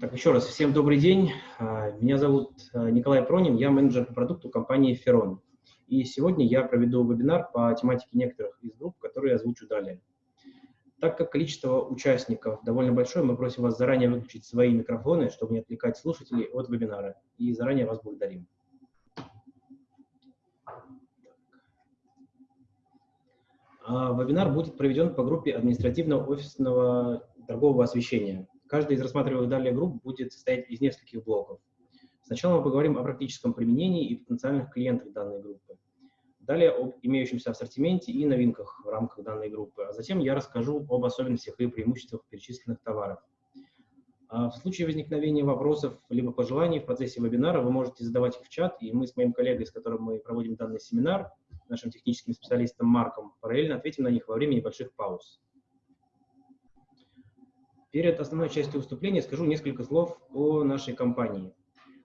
Так, еще раз, всем добрый день. А, меня зовут а, Николай Пронин, я менеджер по продукту компании Ferron. И сегодня я проведу вебинар по тематике некоторых из групп, которые я озвучу далее. Так как количество участников довольно большое, мы просим вас заранее выключить свои микрофоны, чтобы не отвлекать слушателей от вебинара. И заранее вас благодарим. А, вебинар будет проведен по группе административного офисного торгового освещения. Каждый из рассматриваемых далее групп будет состоять из нескольких блоков. Сначала мы поговорим о практическом применении и потенциальных клиентах данной группы. Далее об имеющемся ассортименте и новинках в рамках данной группы. А затем я расскажу об особенностях и преимуществах перечисленных товаров. А в случае возникновения вопросов либо пожеланий в процессе вебинара вы можете задавать их в чат, и мы с моим коллегой, с которым мы проводим данный семинар, нашим техническим специалистом Марком, параллельно ответим на них во время небольших пауз. Перед основной частью выступления скажу несколько слов о нашей компании.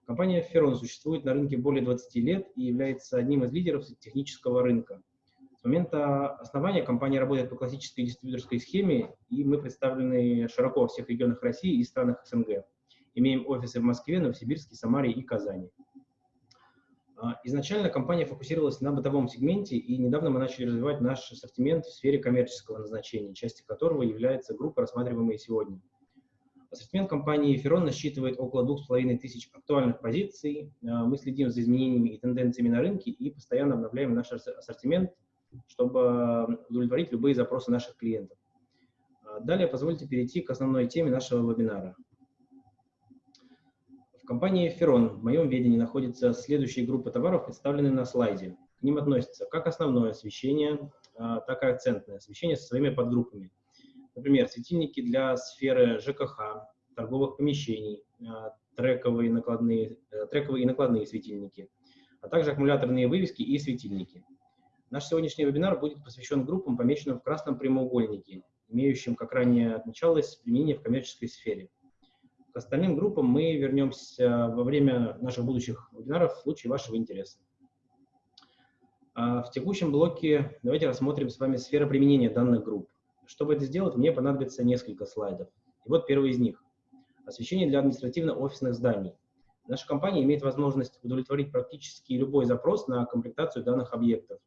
Компания Ferron существует на рынке более 20 лет и является одним из лидеров технического рынка. С момента основания компания работает по классической дистрибьюторской схеме, и мы представлены широко во всех регионах России и странах СНГ. Имеем офисы в Москве, Новосибирске, Самаре и Казани. А, изначально компания фокусировалась на бытовом сегменте, и недавно мы начали развивать наш ассортимент в сфере коммерческого назначения, частью которого является группа, рассматриваемая сегодня. Ассортимент компании Ferron насчитывает около 2500 актуальных позиций. А, мы следим за изменениями и тенденциями на рынке и постоянно обновляем наш ассортимент, чтобы удовлетворить любые запросы наших клиентов. А, далее позвольте перейти к основной теме нашего вебинара. В компании Ferron в моем ведении находится следующие группы товаров, представленные на слайде. К ним относятся как основное освещение, а, так и акцентное освещение со своими подгруппами. Например, светильники для сферы ЖКХ, торговых помещений, а, трековые, накладные, э, трековые и накладные светильники, а также аккумуляторные вывески и светильники. Наш сегодняшний вебинар будет посвящен группам, помеченным в красном прямоугольнике, имеющим, как ранее отмечалось, применение в коммерческой сфере. К остальным группам мы вернемся во время наших будущих вебинаров в случае вашего интереса. А в текущем блоке давайте рассмотрим с вами сферы применения данных групп. Чтобы это сделать, мне понадобится несколько слайдов. И вот первый из них. Освещение для административно-офисных зданий. Наша компания имеет возможность удовлетворить практически любой запрос на комплектацию данных объектов.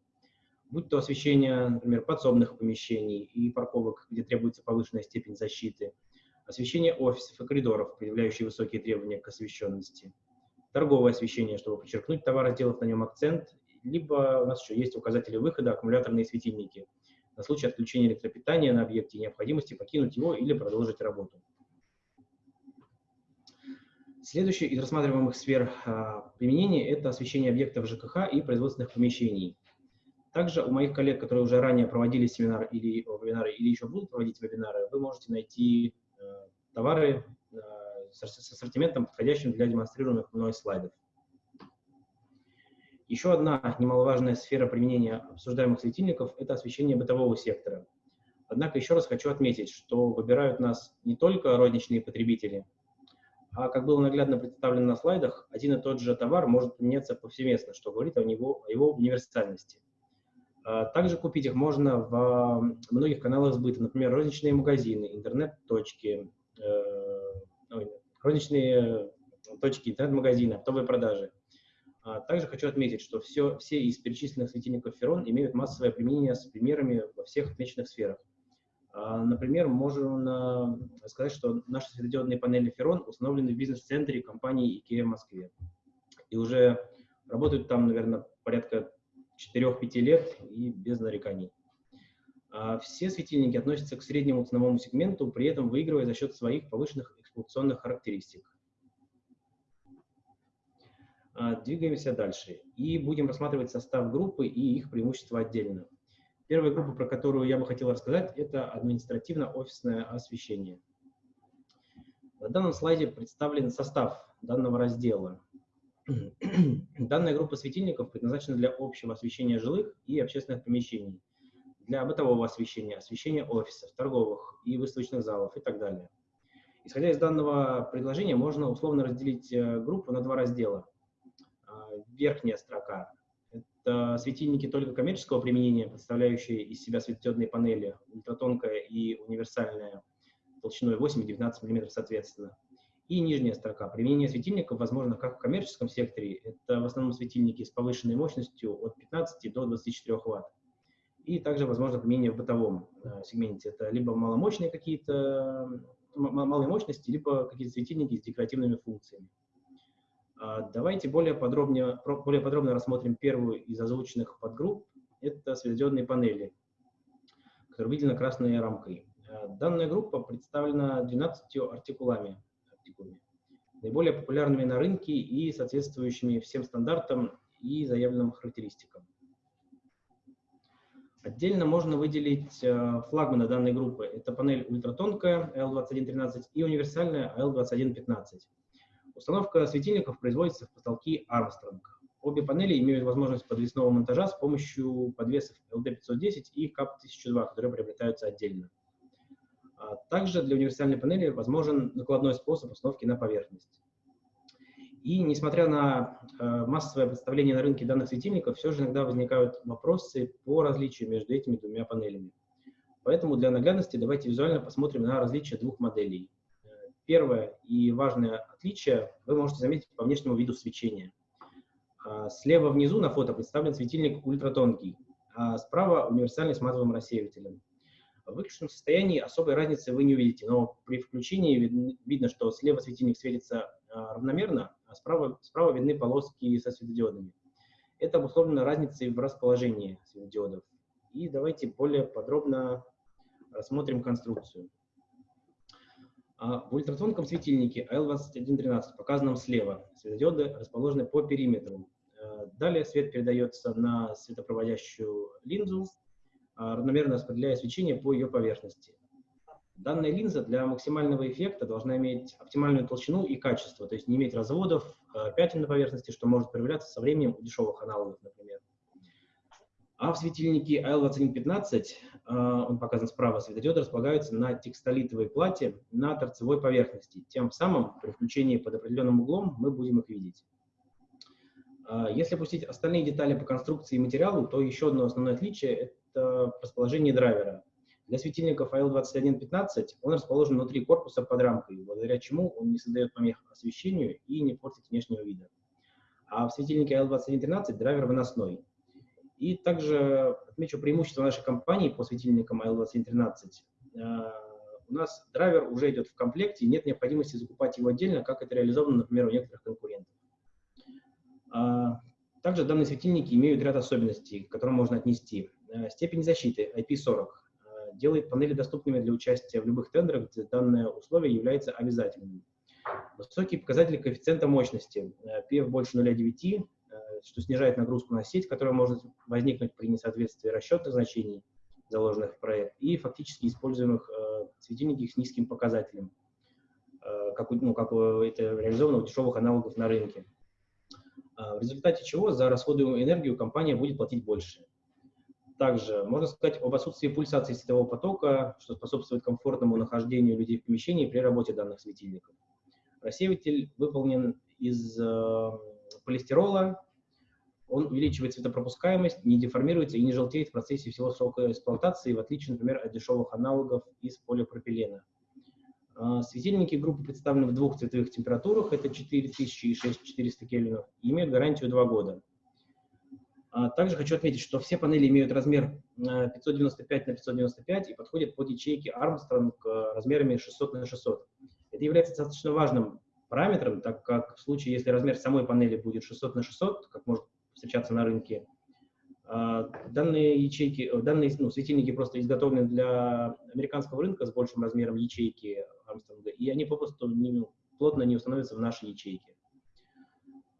Будь то освещение, например, подсобных помещений и парковок, где требуется повышенная степень защиты – освещение офисов и коридоров, предъявляющие высокие требования к освещенности, торговое освещение, чтобы подчеркнуть товар, сделав на нем акцент, либо у нас еще есть указатели выхода, аккумуляторные светильники, на случай отключения электропитания на объекте и необходимости покинуть его или продолжить работу. Следующая из рассматриваемых сфер а, применения – это освещение объектов ЖКХ и производственных помещений. Также у моих коллег, которые уже ранее проводили семинар или вебинары, или еще будут проводить вебинары, вы можете найти товары э, с ассортиментом, подходящим для демонстрируемых мной слайдов. Еще одна немаловажная сфера применения обсуждаемых светильников – это освещение бытового сектора. Однако еще раз хочу отметить, что выбирают нас не только розничные потребители, а, как было наглядно представлено на слайдах, один и тот же товар может применяться повсеместно, что говорит о, него, о его универсальности. А, также купить их можно в многих каналах сбыта, например, розничные магазины, интернет-точки, Э, розничные точки интернет-магазина, оптовые продажи. А также хочу отметить, что все, все из перечисленных светильников Ferron имеют массовое применение с примерами во всех отмеченных сферах. А, например, можно сказать, что наши светодиодные панели Ferron установлены в бизнес-центре компании IKEA в Москве. И уже работают там, наверное, порядка 4-5 лет и без нареканий. А все светильники относятся к среднему ценовому сегменту, при этом выигрывая за счет своих повышенных эксплуатационных характеристик. А, двигаемся дальше и будем рассматривать состав группы и их преимущества отдельно. Первая группа, про которую я бы хотел рассказать, это административно-офисное освещение. На данном слайде представлен состав данного раздела. Данная группа светильников предназначена для общего освещения жилых и общественных помещений – для бытового освещения, освещения офисов, торговых и выставочных залов и так далее. Исходя из данного предложения, можно условно разделить э, группу на два раздела. А, верхняя строка – это светильники только коммерческого применения, представляющие из себя светодиодные панели, ультратонкая и универсальная, толщиной 8 и 19 мм соответственно. И нижняя строка. Применение светильников возможно как в коммерческом секторе, это в основном светильники с повышенной мощностью от 15 до 24 Вт. И также возможно применение в бытовом э, сегменте. Это либо маломощные какие-то, малой мощности, либо какие-то светильники с декоративными функциями. А, давайте более, подробнее, более подробно рассмотрим первую из озвученных подгрупп. Это светодиодные панели, которые выделены красной рамкой. А, данная группа представлена 12 артикулами, артикулами, наиболее популярными на рынке и соответствующими всем стандартам и заявленным характеристикам. Отдельно можно выделить а, флагманы данной группы. Это панель ультратонкая L2113 и универсальная L2115. Установка светильников производится в потолки Armstrong. Обе панели имеют возможность подвесного монтажа с помощью подвесов LD510 и CAP1002, которые приобретаются отдельно. А также для универсальной панели возможен накладной способ установки на поверхность. И несмотря на э, массовое представление на рынке данных светильников, все же иногда возникают вопросы по различию между этими двумя панелями. Поэтому для наглядности давайте визуально посмотрим на различия двух моделей. Первое и важное отличие вы можете заметить по внешнему виду свечения. А, слева внизу на фото представлен светильник ультратонкий, а справа универсальный с матовым рассеивателем. В выключенном состоянии особой разницы вы не увидите, но при включении видно, видно что слева светильник светится а, равномерно, а справа, справа видны полоски со светодиодами. Это обусловлено разницей в расположении светодиодов. И давайте более подробно рассмотрим конструкцию. А в ультратонком светильнике AL2113, показанном слева, светодиоды расположены по периметру. Э, далее свет передается на светопроводящую линзу, равномерно распределяя свечение по ее поверхности. Данная линза для максимального эффекта должна иметь оптимальную толщину и качество, то есть не иметь разводов, э, пятен на поверхности, что может проявляться со временем у дешевых аналогов, например. А в светильнике AL2115, а, он показан справа, светодиоды располагаются на текстолитовой плате на торцевой поверхности. Тем самым при включении под определенным углом мы будем их видеть. А, если опустить остальные детали по конструкции и материалу, то еще одно основное отличие – расположение драйвера. Для светильников AL2115 он расположен внутри корпуса под рамкой, благодаря чему он не создает помех освещению и не портит внешнего вида. А в светильнике AL2113 драйвер выносной. И также отмечу преимущество нашей компании по светильникам AL2113. Э, у нас драйвер уже идет в комплекте, нет необходимости закупать его отдельно, как это реализовано, например, у некоторых конкурентов. А, также данные светильники имеют ряд особенностей, к которым можно отнести. Э, степень защиты IP40 э, делает панели доступными для участия в любых тендерах, где данное условие является обязательным. Высокие показатели коэффициента мощности, PF больше 0,9, что снижает нагрузку на сеть, которая может возникнуть при несоответствии расчетных значений, заложенных в проект, и фактически используемых э, светильников с низким показателем, э, как, ну, как это реализовано у дешевых аналогов на рынке. Э, в результате чего за расходуемую энергию компания будет платить больше. Также можно сказать об отсутствии пульсации светового потока, что способствует комфортному нахождению людей в помещении при работе данных светильников. Рассеиватель выполнен из э, полистирола, он увеличивает светопропускаемость, не деформируется и не желтеет в процессе всего срока эксплуатации, в отличие, например, от дешевых аналогов из полипропилена. А, светильники группы представлены в двух цветовых температурах, это 4000 и 6400 кельвинов, имеют гарантию 2 года. А, также хочу отметить, что все панели имеют размер 595 на 595 и подходят под ячейки Armstrong размерами 600 на 600. Это является достаточно важным параметром, так как в случае, если размер самой панели будет 600 на 600, как может встречаться на рынке. А, данные ячейки, э, данные ну, светильники просто изготовлены для американского рынка с большим размером ячейки Армстронга, и они попросту не, плотно не установятся в наши ячейки.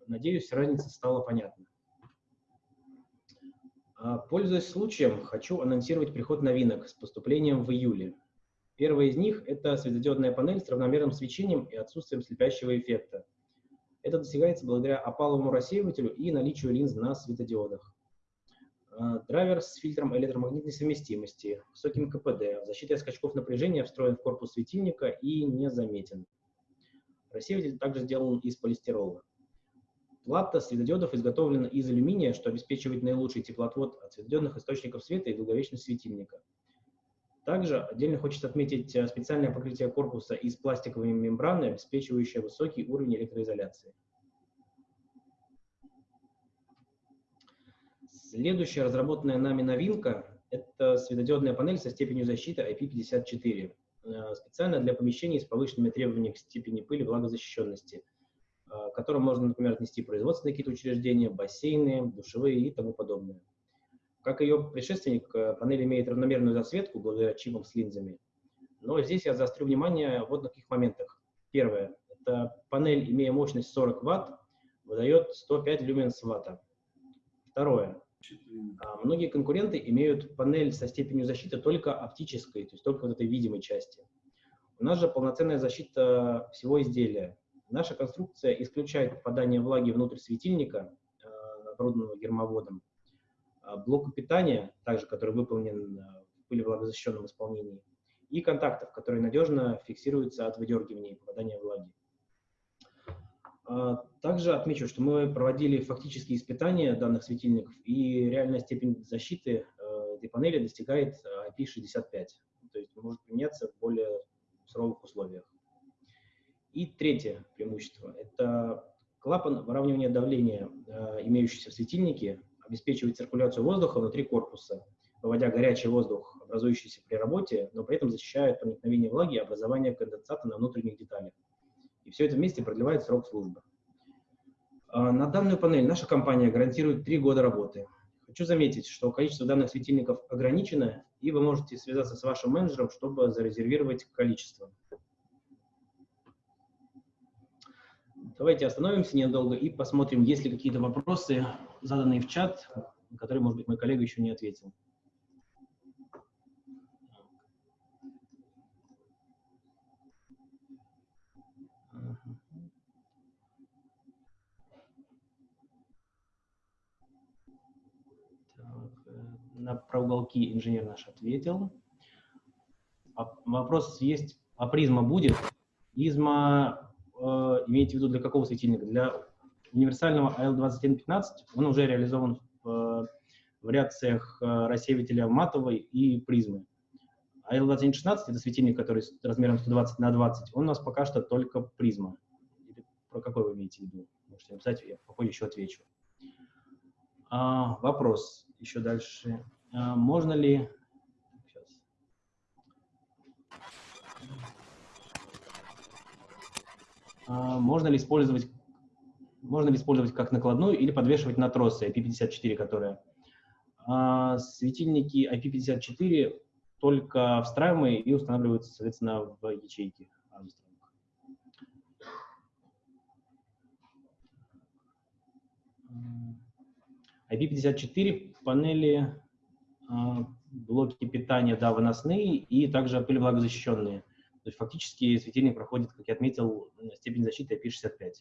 Надеюсь, разница стала понятна. А, пользуясь случаем, хочу анонсировать приход новинок с поступлением в июле. Первая из них – это светодиодная панель с равномерным свечением и отсутствием слепящего эффекта. Это достигается благодаря опаловому рассеивателю и наличию линз на светодиодах. А, драйвер с фильтром электромагнитной совместимости, высоким КПД, защитой от скачков напряжения встроен в корпус светильника и незаметен. Рассеиватель также сделан из полистирола. Плата светодиодов изготовлена из алюминия, что обеспечивает наилучший теплоотвод от светодиодных источников света и долговечность светильника. Также отдельно хочется отметить э, специальное покрытие корпуса из пластиковой мембраны, обеспечивающее высокий уровень электроизоляции. Следующая разработанная нами новинка – это светодиодная панель со степенью защиты IP54, э, специально для помещений с повышенными требованиями к степени пыли влагозащищенности, к которым можно, например, отнести производственные какие-то учреждения, бассейны, душевые и тому подобное. Как ее предшественник, э, панель имеет равномерную засветку благодаря чипам с линзами. Но здесь я заострю внимание вот на каких моментах. Первое. Это панель, имея мощность 40 Вт, выдает 105 люменс ватта. Второе. А, многие конкуренты имеют панель со степенью защиты только оптической, то есть только вот этой видимой части. У нас же полноценная защита всего изделия. Наша конструкция исключает попадание влаги внутрь светильника, э, оборудованного гермоводом, а, блоку питания, также который выполнен а, в пылевлагозащищенном исполнении, и контактов, которые надежно фиксируются от выдергивания и попадания влаги. Также отмечу, что мы проводили фактические испытания данных светильников, и реальная степень защиты этой панели достигает IP65, то есть может применяться в более суровых условиях. И третье преимущество – это клапан выравнивания давления, имеющийся в светильнике, обеспечивает циркуляцию воздуха внутри корпуса, выводя горячий воздух, образующийся при работе, но при этом защищает проникновение влаги и образование конденсата на внутренних деталях. И все это вместе продлевает срок службы. А, на данную панель наша компания гарантирует 3 года работы. Хочу заметить, что количество данных светильников ограничено, и вы можете связаться с вашим менеджером, чтобы зарезервировать количество. Давайте остановимся ненадолго и посмотрим, есть ли какие-то вопросы, заданные в чат, на которые, может быть, мой коллега еще не ответил. на про уголки инженер наш ответил. Вопрос есть, а призма будет? Призма э, имеете в виду для какого светильника? Для универсального AL2115, он уже реализован в вариациях э, рассеивателя матовой и призмы. AL2116 это светильник, который с размером 120 на 20, он у нас пока что только призма. Про какой вы имеете в виду? Можете написать, я попозже еще отвечу. А, вопрос еще дальше. А, можно ли А, можно ли использовать можно ли использовать как накладную или подвешивать на тросы IP54, которые. А, светильники IP54 только встраиваемые и устанавливаются, соответственно, в ячейки IP54 панели, а, блоки питания, да, выносные и также пылевлагозащищенные. То есть фактически светильник проходит, как я отметил, степень защиты IP65.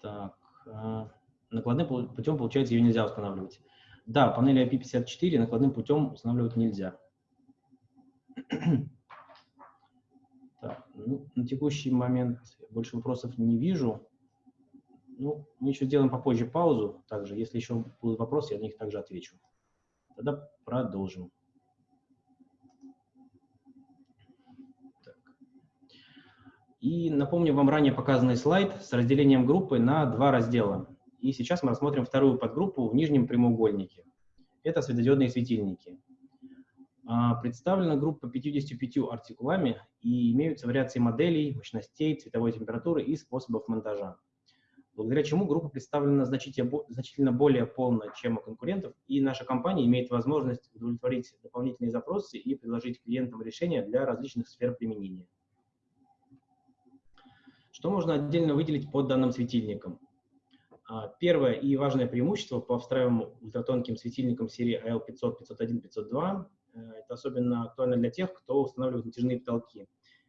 Так, а, накладным путем, получается, ее нельзя устанавливать. Да, панели IP54 накладным путем устанавливать нельзя. Так, ну, на текущий момент больше вопросов не вижу. Ну, мы еще сделаем попозже паузу. Также, если еще будут вопросы, я на них также отвечу. Тогда продолжим. Так. И напомню вам ранее показанный слайд с разделением группы на два раздела. И сейчас мы рассмотрим вторую подгруппу в нижнем прямоугольнике. Это светодиодные светильники. А, представлена группа 55 артикулами и имеются вариации моделей, мощностей, цветовой температуры и способов монтажа благодаря чему группа представлена значительно более полно, чем у конкурентов, и наша компания имеет возможность удовлетворить дополнительные запросы и предложить клиентам решения для различных сфер применения. Что можно отдельно выделить под данным светильником? А, первое и важное преимущество по встраиваемым ультратонким светильникам серии AL500, 501, 502 это особенно актуально для тех, кто устанавливает натяжные потолки.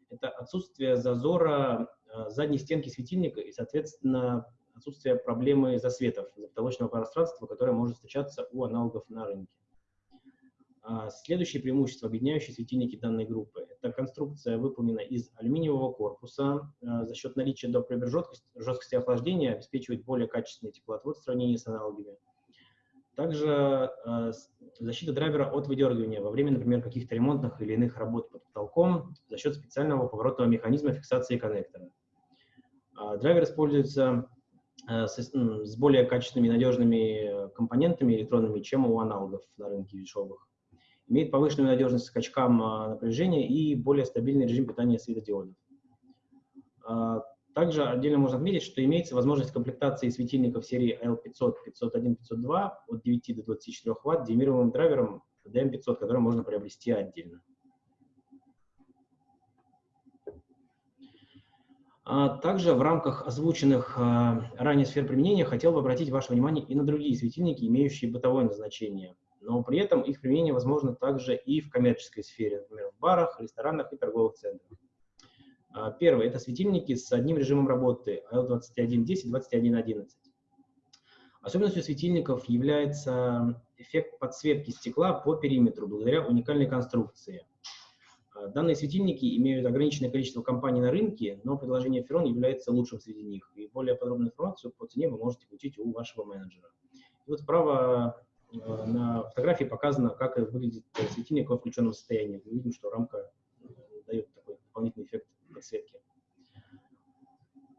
Это отсутствие зазора а, задней стенки светильника и, соответственно, отсутствие проблемы засветов, потолочного пространства, которое может встречаться у аналогов на рынке. А, следующее преимущество, объединяющие светильники данной группы, эта конструкция выполнена из алюминиевого корпуса. За счет наличия доприбер жесткости, жесткости охлаждения обеспечивает более качественный теплоотвод в сравнении с аналогами. Также защита драйвера от выдергивания во время, например, каких-то ремонтных или иных работ под потолком за счет специального поворотного механизма фиксации коннектора. Драйвер используется с, с более качественными и надежными компонентами электронными, чем у аналогов на рынке дешевых имеет повышенную надежность скачкам а, напряжения и более стабильный режим питания светодиодов. Также отдельно можно отметить, что имеется возможность комплектации светильников серии L500, 501, 502 от 9 до 24 Вт демировым драйвером DM500, который можно приобрести отдельно. Также в рамках озвученных ранее сфер применения хотел бы обратить ваше внимание и на другие светильники, имеющие бытовое назначение – но при этом их применение возможно также и в коммерческой сфере, например, в барах, ресторанах и торговых центрах. А, первое – это светильники с одним режимом работы L2110, 2111. Особенностью светильников является эффект подсветки стекла по периметру благодаря уникальной конструкции. А, данные светильники имеют ограниченное количество компаний на рынке, но предложение Ferron является лучшим среди них. И более подробную информацию по цене вы можете получить у вашего менеджера. И вот справа Э, на фотографии показано, как выглядит светильник во включенном состоянии. Мы видим, что рамка э, дает такой дополнительный эффект подсветки.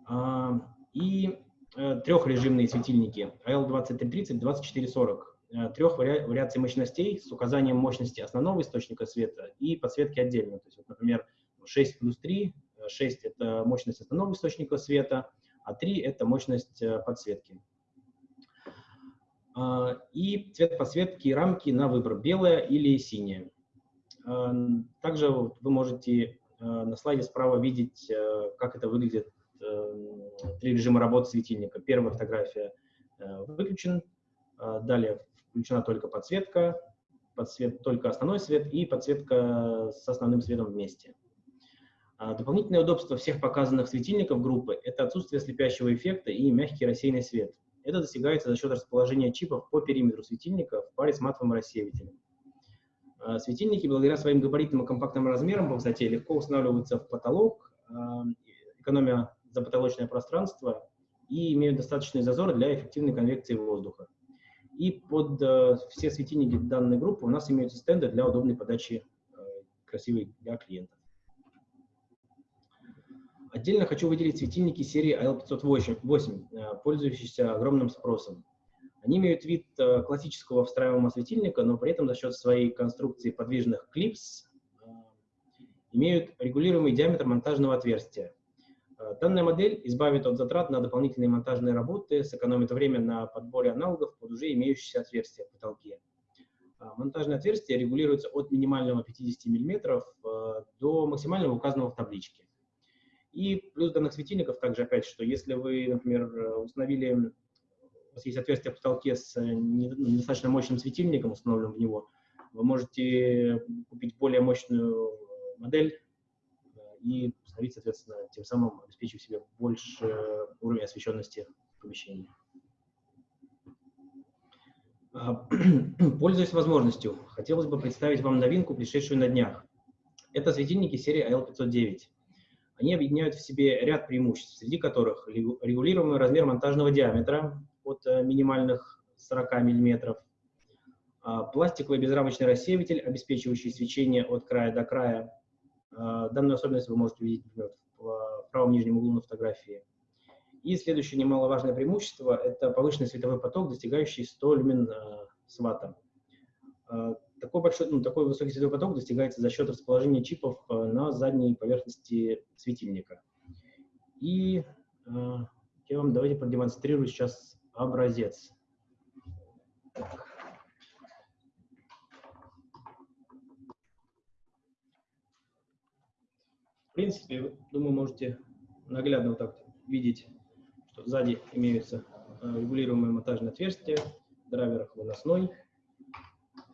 А, и э, трехрежимные светильники AL2330, 2440. Трех вариаций мощностей с указанием мощности основного источника света и подсветки отдельно. То есть, вот, например, 6 плюс 3, 6 – это мощность основного источника света, а 3 – это мощность подсветки. А, и цвет подсветки рамки на выбор, белая или синяя. А, также вы можете а, на слайде справа видеть, как это выглядит, три режима работы светильника. Первая фотография выключен, далее включена только подсветка, подсвет, только основной свет и подсветка с основным светом вместе. Дополнительное удобство всех показанных светильников группы – это отсутствие слепящего эффекта и мягкий рассеянный свет. Это достигается за счет расположения чипов по периметру светильника в паре с матовым рассеивателем. А, светильники, благодаря своим габаритным и компактным размерам по высоте, легко устанавливаются в потолок, а, экономя запотолочное пространство и имеют достаточный зазор для эффективной конвекции воздуха. И под э, все светильники данной группы у нас имеются стенды для удобной подачи э, красивой для клиента. Отдельно хочу выделить светильники серии AL508, э, пользующиеся огромным спросом. Они имеют вид э, классического встраиваемого светильника, но при этом за счет своей конструкции подвижных клипс э, имеют регулируемый диаметр монтажного отверстия. Данная модель избавит от затрат на дополнительные монтажные работы, сэкономит время на подборе аналогов под уже имеющиеся отверстия в потолке. Монтажное отверстие регулируется от минимального 50 мм до максимального указанного в табличке. И плюс данных светильников также, опять, что если вы, например, установили, у вас есть отверстие в потолке с э, недостаточно мощным светильником, установленным в него, вы можете купить более мощную модель э, и установить, соответственно, тем самым обеспечив себе больше уровень освещенности помещения. А, пользуясь возможностью, хотелось бы представить вам новинку, пришедшую на днях. Это светильники серии AL509. Они объединяют в себе ряд преимуществ, среди которых регулируемый размер монтажного диаметра от э, минимальных 40 мм, а, пластиковый безрамочный рассеиватель, обеспечивающий свечение от края до края. А, данную особенность вы можете увидеть например, в правом нижнем углу на фотографии. И следующее немаловажное преимущество – это повышенный световой поток, достигающий 100 люмен э, с ваттом. А, такой, большой, ну, такой высокий световой поток достигается за счет расположения чипов на задней поверхности светильника. И я вам давайте продемонстрирую сейчас образец. В принципе, думаю, можете наглядно вот так видеть, что сзади имеются э, регулируемые монтажные отверстия, драйвер выносной,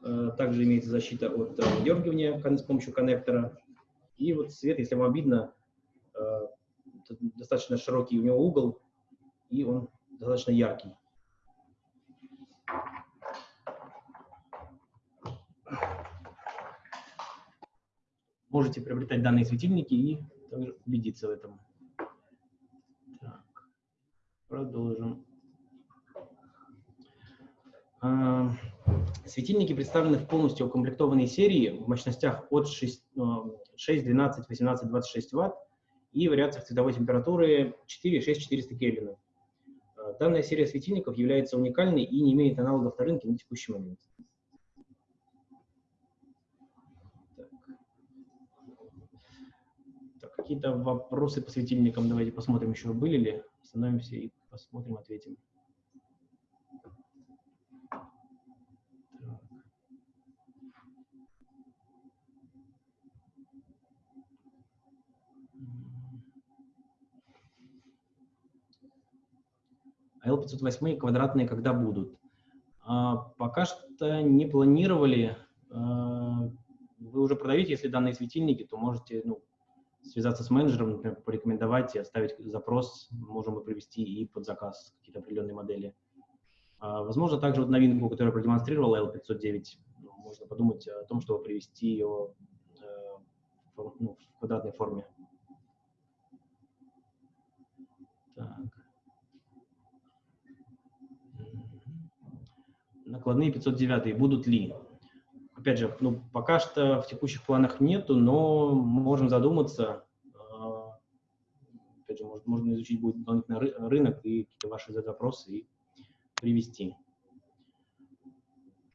Э, также имеется защита от дергивания с помощью коннектора. И вот свет, если вам видно, э, достаточно широкий у него угол, и он достаточно яркий. Можете приобретать данные светильники и убедиться в этом. Так, продолжим. А, светильники представлены в полностью укомплектованной серии в мощностях от 6, 6 12, 18, 26 Вт и вариациях цветовой температуры 4, 6, 400 Кельвина. А, данная серия светильников является уникальной и не имеет аналогов на рынке на текущий момент. Какие-то вопросы по светильникам давайте посмотрим еще, были ли. Остановимся и посмотрим, ответим. А L508 квадратные когда будут? А, пока что не планировали. А, вы уже продаете, если данные светильники, то можете ну, связаться с менеджером, например, порекомендовать и оставить запрос, можем мы привести и под заказ какие-то определенные модели. А, возможно, также вот новинку, которую я продемонстрировал, L509, ну, можно подумать о том, чтобы привести ее э, ну, в квадратной форме. Так. Накладные 509 будут ли? Опять же, ну, пока что в текущих планах нету, но можем задуматься. А, опять же, может, можно изучить будет дополнительно рынок и какие-то ваши запросы и привести.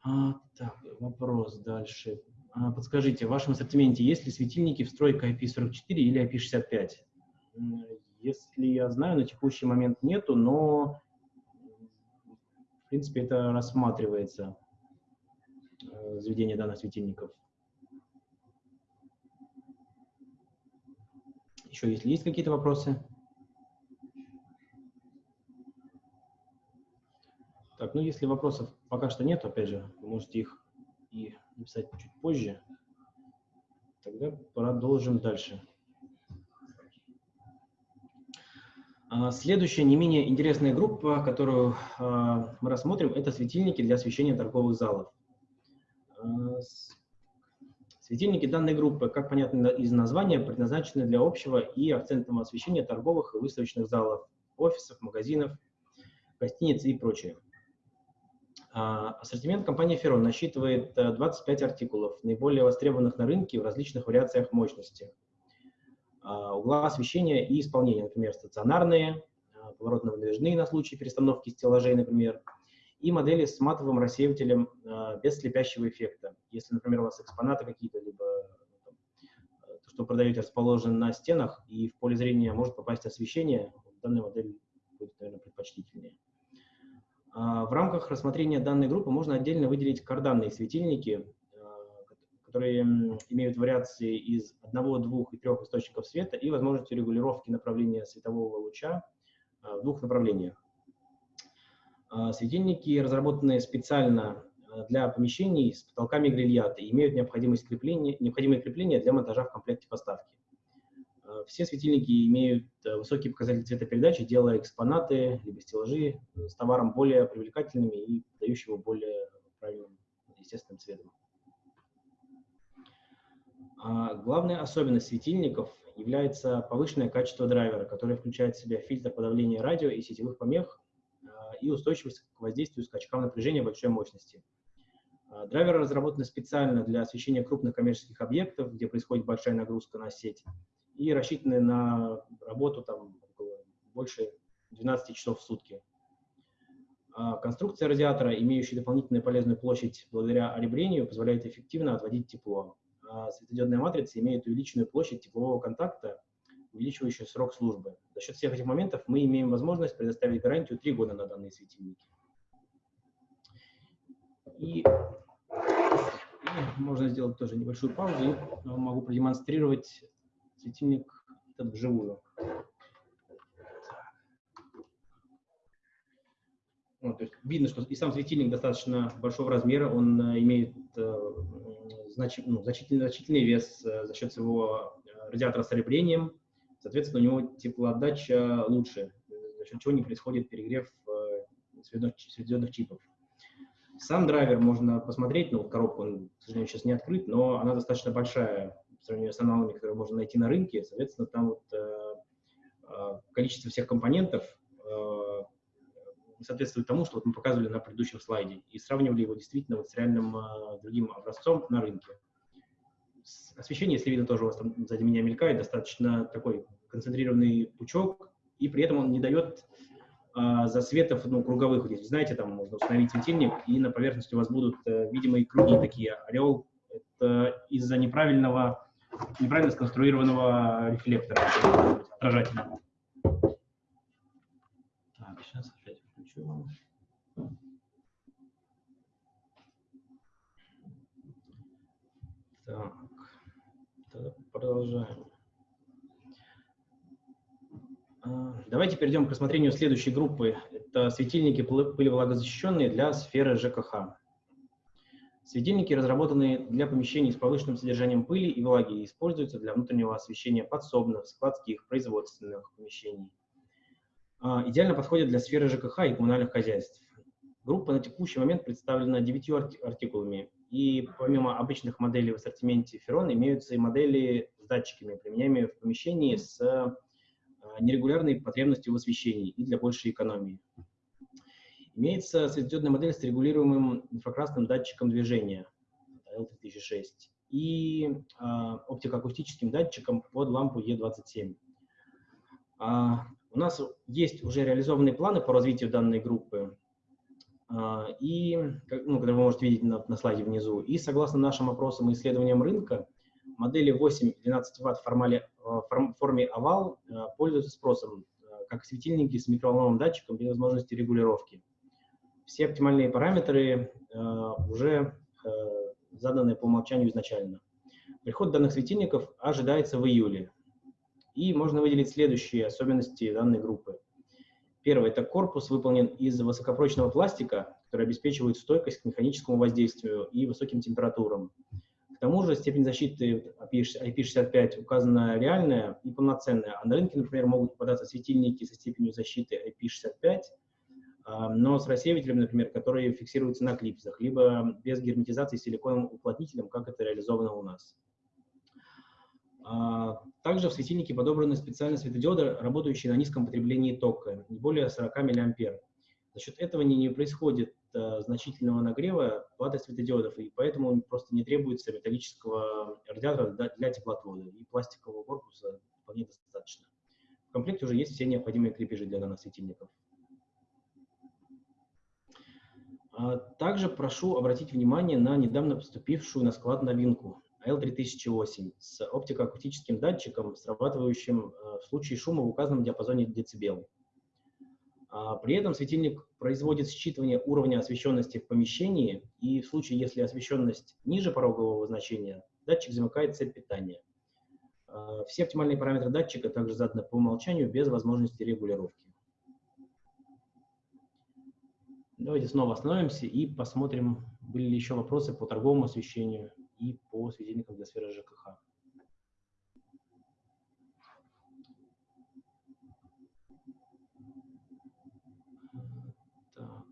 А, так, вопрос дальше. А, подскажите, в вашем ассортименте есть ли светильники встройка IP44 или IP65? Если я знаю, на текущий момент нету, но в принципе это рассматривается. Э, заведения данных светильников. Еще, если есть какие-то вопросы? Так, ну если вопросов пока что нет, опять же, вы можете их и написать чуть позже. Тогда продолжим дальше. А, следующая не менее интересная группа, которую а, мы рассмотрим, это светильники для освещения торговых залов. Э, светильники данной группы, как понятно из названия, предназначены для общего и акцентного освещения торговых и выставочных залов, офисов, магазинов, гостиниц и прочее. А, ассортимент компании Ferron насчитывает 25 э, артикулов, наиболее востребованных на рынке в различных вариациях мощности. А, угла освещения и исполнения, например, стационарные, поворотно-выдвижные на случай перестановки стеллажей, например, и модели с матовым рассеивателем э, без слепящего эффекта. Если, например, у вас экспонаты какие-то, либо там, то, что продаете, расположено на стенах, и в поле зрения может попасть освещение, данная модель будет, наверное, предпочтительнее. А в рамках рассмотрения данной группы можно отдельно выделить карданные светильники, э, которые имеют вариации из одного, двух и трех источников света и возможностью регулировки направления светового луча э, в двух направлениях. А, светильники, разработанные специально а, для помещений с потолками грильяты, имеют необходимость крепления, необходимые крепления для монтажа в комплекте поставки. А, все светильники имеют высокие показатели цветопередачи, делая экспонаты либо стеллажи с товаром более привлекательными и дающего более правильным естественным цветом. Главная особенность светильников является повышенное качество драйвера, который включает в себя фильтр подавления радио и сетевых помех и устойчивость к воздействию скачкам напряжения большой мощности. А, драйверы разработаны специально для освещения крупных коммерческих объектов, где происходит большая нагрузка на сеть, и рассчитаны на работу там, больше 12 часов в сутки. А, конструкция радиатора, имеющая дополнительную полезную площадь благодаря оребрению, позволяет эффективно отводить тепло. А светодиодная матрица имеет увеличенную площадь теплового контакта, увеличивающую срок службы. За счет всех этих моментов мы имеем возможность предоставить гарантию 3 года на данные светильники. И, и можно сделать тоже небольшую паузу. И могу продемонстрировать светильник этот вживую. Вот, то есть видно, что и сам светильник достаточно большого размера, он э, имеет э, значи, ну, значительный, значительный вес э, за счет своего э, радиатора с оребрением, Соответственно, у него теплоотдача лучше, за счет чего не происходит перегрев э, светодиодных чипов. Сам драйвер можно посмотреть, ну, коробку он, к сожалению, сейчас не открыт, но она достаточно большая, по сравнению с аналогами, которые можно найти на рынке. Соответственно, там вот количество всех компонентов соответствует тому, что вот мы показывали на предыдущем слайде, и сравнивали его действительно вот с реальным другим образцом на рынке. Освещение, если видно, тоже у вас там сзади меня мелькает, достаточно такой концентрированный пучок, и при этом он не дает а, засветов ну, круговых. Вот, знаете, там можно установить светильник, и на поверхности у вас будут а, видимые круги такие. Орел — это из-за неправильного, неправильно сконструированного рефлектора, отражателя. Так, сейчас опять включу. Так, продолжаем. А, давайте перейдем к рассмотрению следующей группы. Это светильники пылевлагозащищенные для сферы ЖКХ. Светильники, разработанные для помещений с повышенным содержанием пыли и влаги, используются для внутреннего освещения подсобных, складских, производственных помещений. А, идеально подходят для сферы ЖКХ и коммунальных хозяйств. Группа на текущий момент представлена девятью артикулами, и помимо обычных моделей в ассортименте Ferron имеются и модели с датчиками, применяемые в помещении с а, нерегулярной потребностью в освещении и для большей экономии. Имеется светодиодная модель с регулируемым инфракрасным датчиком движения L3006 и э, оптико-акустическим датчиком под лампу E27. А, у нас есть уже реализованные планы по развитию данной группы, и, ну, которые вы можете видеть на, на слайде внизу. И согласно нашим опросам и исследованиям рынка, модели 8-12 Вт в формале, в форме овал пользуются спросом, как светильники с микроволновым датчиком без возможности регулировки. Все оптимальные параметры уже заданы по умолчанию изначально. Приход данных светильников ожидается в июле. И можно выделить следующие особенности данной группы. Первое – это корпус выполнен из высокопрочного пластика, который обеспечивает стойкость к механическому воздействию и высоким температурам. К тому же степень защиты IP65 указана реальная и полноценная, а на рынке, например, могут попадаться светильники со степенью защиты IP65, а, но с рассеивателем, например, которые фиксируются на клипсах, либо без герметизации силиконовым уплотнителем, как это реализовано у нас. А, также в светильнике подобраны специальные светодиоды, работающие на низком потреблении тока, не более 40 мА. За счет этого не, не происходит а, значительного нагрева платы светодиодов, и поэтому просто не требуется металлического радиатора для, теплоотвода, и пластикового корпуса вполне достаточно. В комплекте уже есть все необходимые крепежи для наносветильников. А, также прошу обратить внимание на недавно поступившую на склад новинку L3008 с оптико-акустическим датчиком, срабатывающим э, в случае шума в указанном диапазоне дБ. А при этом светильник производит считывание уровня освещенности в помещении, и в случае, если освещенность ниже порогового значения, датчик замыкает цепь питания. А, все оптимальные параметры датчика также заданы по умолчанию без возможности регулировки. Давайте снова остановимся и посмотрим, были ли еще вопросы по торговому освещению и по светильникам для сферы ЖКХ. Так.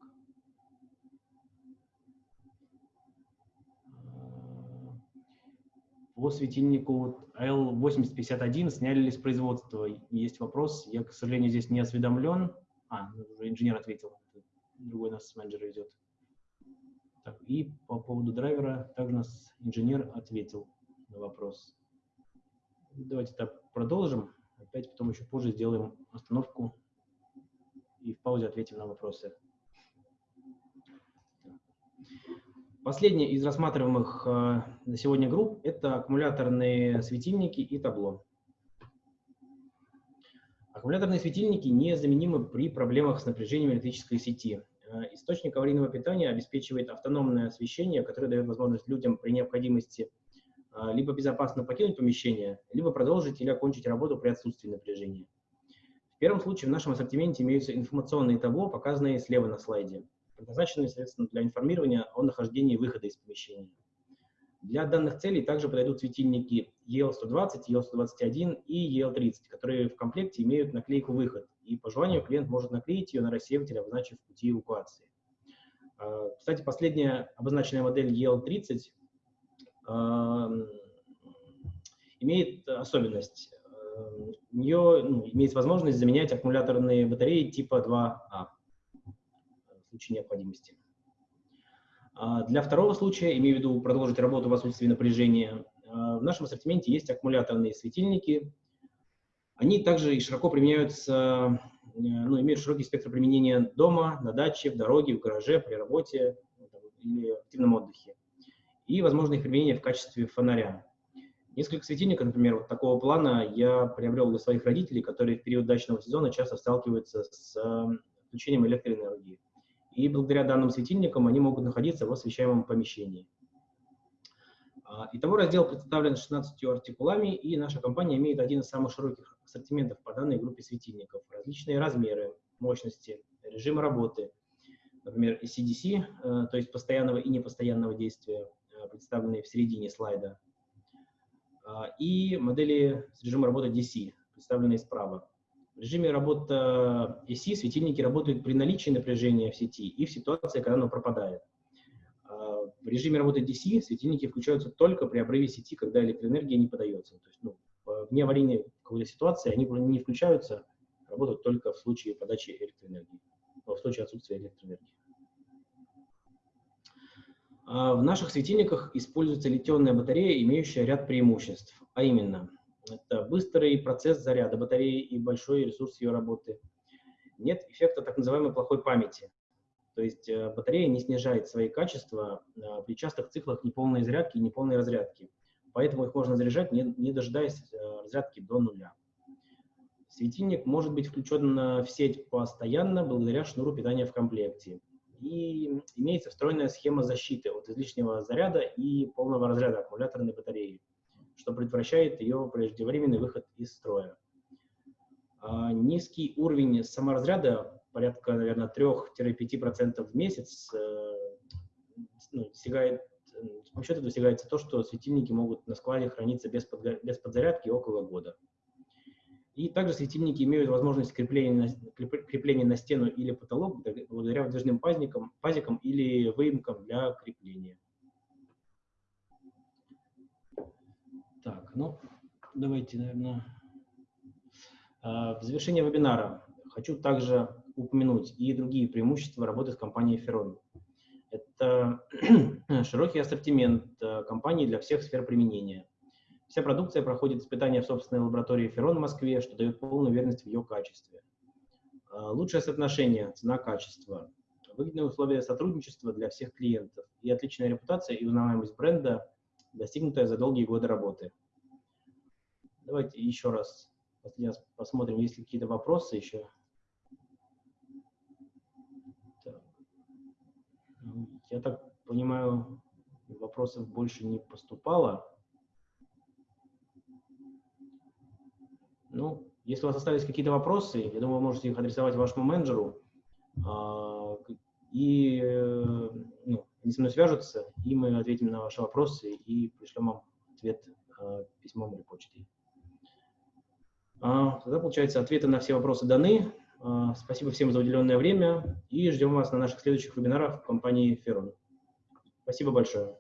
По светильнику L8051 сняли ли с производства? Есть вопрос. Я, к сожалению, здесь не осведомлен. А, уже инженер ответил. Другой нас менеджер идет. Так, и по поводу драйвера также нас инженер ответил на вопрос. Давайте так продолжим. Опять потом еще позже сделаем остановку и в паузе ответим на вопросы. Последняя из рассматриваемых э, на сегодня групп – это аккумуляторные светильники и табло. Аккумуляторные светильники незаменимы при проблемах с напряжением электрической сети. Э, источник аварийного питания обеспечивает автономное освещение, которое дает возможность людям при необходимости э, либо безопасно покинуть помещение, либо продолжить или окончить работу при отсутствии напряжения. В первом случае в нашем ассортименте имеются информационные табло, показанные слева на слайде, предназначенные, соответственно, для информирования о нахождении выхода из помещения. Для данных целей также подойдут светильники EL120, EL121 и EL30, которые в комплекте имеют наклейку «Выход», и по желанию клиент может наклеить ее на рассеиватель, обозначив пути эвакуации. А, кстати, последняя обозначенная модель EL30 имеет особенность. У нее ну, имеет возможность заменять аккумуляторные батареи типа 2А в случае необходимости. А для второго случая, имею в виду продолжить работу в отсутствии напряжения, в нашем ассортименте есть аккумуляторные светильники. Они также и широко применяются, ну, имеют широкий спектр применения дома, на даче, в дороге, в гараже, при работе или активном отдыхе. И, возможно, их применение в качестве фонаря. Несколько светильников, например, вот такого плана я приобрел для своих родителей, которые в период дачного сезона часто сталкиваются с включением электроэнергии. И благодаря данным светильникам они могут находиться в освещаемом помещении. А, итого раздел представлен 16 артикулами, и наша компания имеет один из самых широких ассортиментов по данной группе светильников. Различные размеры, мощности, режимы работы, например, CDC, э, то есть постоянного и непостоянного действия, э, представленные в середине слайда, а, и модели с режимом работы DC, представленные справа. Режиме работы AC светильники работают при наличии напряжения в сети и в ситуации, когда оно пропадает. А, в режиме работы DC светильники включаются только при обрыве сети, когда электроэнергия не подается. То есть, ну, вне аварийной какой-то ситуации они не включаются, работают только в случае подачи электроэнергии, в случае отсутствия электроэнергии. А, в наших светильниках используется литионная батарея, имеющая ряд преимуществ, а именно, это быстрый процесс заряда батареи и большой ресурс ее работы. Нет эффекта так называемой плохой памяти, то есть э, батарея не снижает свои качества а, при частых циклах неполной зарядки и неполной разрядки, поэтому их можно заряжать, не, не дожидаясь э, разрядки до нуля. Светильник может быть включен в сеть постоянно благодаря шнуру питания в комплекте и имеется встроенная схема защиты от излишнего заряда и полного разряда аккумуляторной батареи, что предотвращает ее преждевременный выход из строя. А низкий уровень саморазряда, порядка, наверное, 3-5% в месяц, э, ну, достигает, с помощью этого достигается то, что светильники могут на складе храниться без, подго- без подзарядки около года. И также светильники имеют возможность крепления на, крепления на стену или потолок благодаря выдвижным пазикам, пазикам или выемкам для крепления. Так, ну, давайте, наверное, а, в завершение вебинара хочу также упомянуть и другие преимущества работы с компанией Ferron. Это широкий ассортимент а, компаний для всех сфер применения – Вся продукция проходит испытания в собственной лаборатории Ферон в Москве, что дает полную уверенность в ее качестве. А, лучшее соотношение цена-качество, выгодные условия сотрудничества для всех клиентов и отличная репутация и узнаваемость бренда, достигнутая за долгие годы работы. Давайте еще раз посмотрим, есть ли какие-то вопросы еще. Я так понимаю, вопросов больше не поступало. Ну, если у вас остались какие-то вопросы, я думаю, вы можете их адресовать вашему менеджеру, а, и э, они со мной свяжутся, и мы ответим на ваши вопросы и пришлем вам ответ а, письмом или почтой. А, тогда, получается, ответы на все вопросы даны. Спасибо всем за уделенное время и ждем вас на наших следующих вебинарах в компании Ferron. Спасибо большое.